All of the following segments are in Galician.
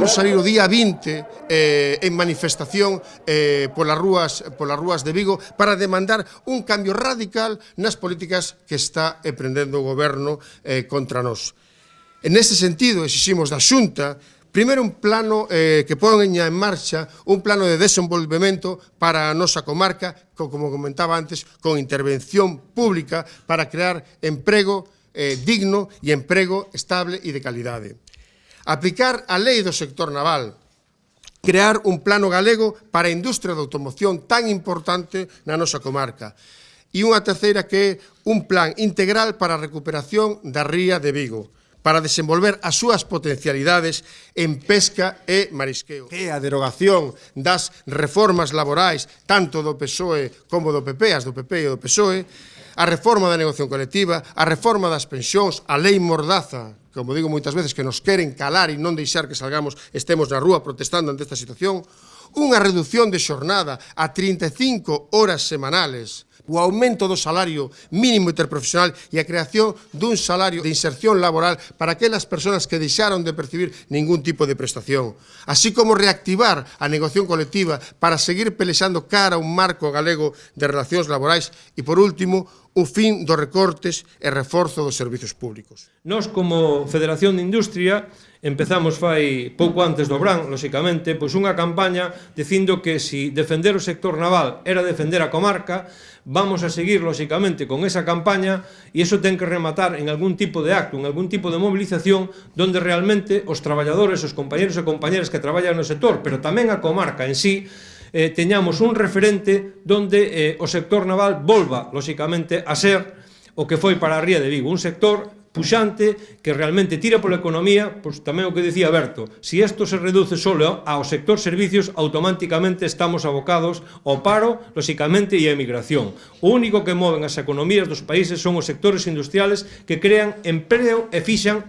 vamos salir o día 20 eh, en manifestación eh, polas, rúas, polas rúas de Vigo para demandar un cambio radical nas políticas que está eh, emprendendo o goberno eh, contra nós. En ese sentido, exiximos da Xunta Primeiro un plano eh, que poña en marcha un plano de desenvolvemento para a nosa comarca, co, como comentaba antes, con intervención pública para crear emprego eh, digno e emprego estable e de calidade. Aplicar a lei do sector naval, crear un plano galego para a industria da automoción tan importante na nosa comarca. E unha terceira que é un plan integral para a recuperación da ría de Vigo para desenvolver as súas potencialidades en pesca e marisqueo. E a derogación das reformas laborais tanto do PSOE como do PP, as do PP e do PSOE, a reforma da negociación colectiva, a reforma das pensións, a lei mordaza, como digo moitas veces, que nos queren calar e non deixar que salgamos, estemos na rúa protestando ante esta situación, unha reducción de xornada a 35 horas semanales, o aumento do salario mínimo interprofesional e a creación dun salario de inserción laboral para aquelas persoas que deixaron de percibir ningún tipo de prestación, así como reactivar a negociación colectiva para seguir pelexando cara a un marco galego de relacións laborais. E, por último, o fin dos recortes e reforzo dos servizos públicos. Nos como Federación de Industria empezamos fai pouco antes do Bran, lóxicamente, pois unha campaña dicindo que se si defender o sector naval era defender a comarca, vamos a seguir lóxicamente con esa campaña e iso ten que rematar en algún tipo de acto, en algún tipo de mobilización donde realmente os traballadores, os compañeros e compañeras que traballan no sector, pero tamén a comarca en sí, eh, teñamos un referente donde eh, o sector naval volva, lóxicamente, a ser o que foi para a Ría de Vigo, un sector puxante que realmente tira pola economía, pois tamén o que decía Berto, se si isto se reduce solo ao sector servicios, automáticamente estamos abocados ao paro, lóxicamente, e a emigración. O único que moven as economías dos países son os sectores industriales que crean empleo e fixan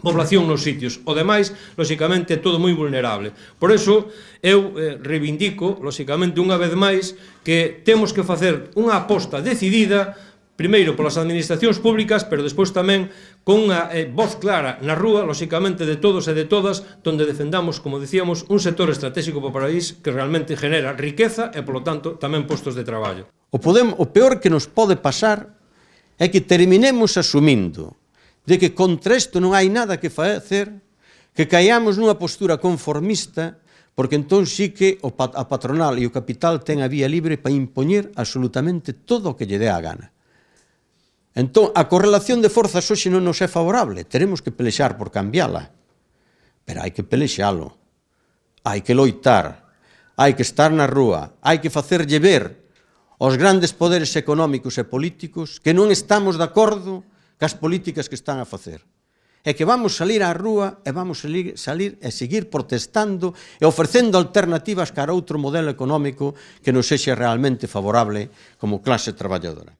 población nos sitios. O demais, lóxicamente, é todo moi vulnerable. Por eso, eu eh, reivindico, lóxicamente, unha vez máis, que temos que facer unha aposta decidida primeiro polas administracións públicas, pero despois tamén con unha eh, voz clara na rúa, lóxicamente de todos e de todas, donde defendamos, como dicíamos, un sector estratégico para o país que realmente genera riqueza e, polo tanto, tamén postos de traballo. O, podemos, o peor que nos pode pasar é que terminemos asumindo de que contra isto non hai nada que facer, que caiamos nunha postura conformista, porque entón sí que o a patronal e o capital ten a vía libre para impoñer absolutamente todo o que lle dé a gana. Entón, a correlación de forzas hoxe non nos é favorable, teremos que pelexar por cambiála, pero hai que pelexalo, hai que loitar, hai que estar na rúa, hai que facerlle ver aos grandes poderes económicos e políticos que non estamos de acordo con cas políticas que están a facer. É que vamos salir á rúa e vamos salir, salir e seguir protestando e ofrecendo alternativas cara a outro modelo económico que nos sexe realmente favorable como clase traballadora.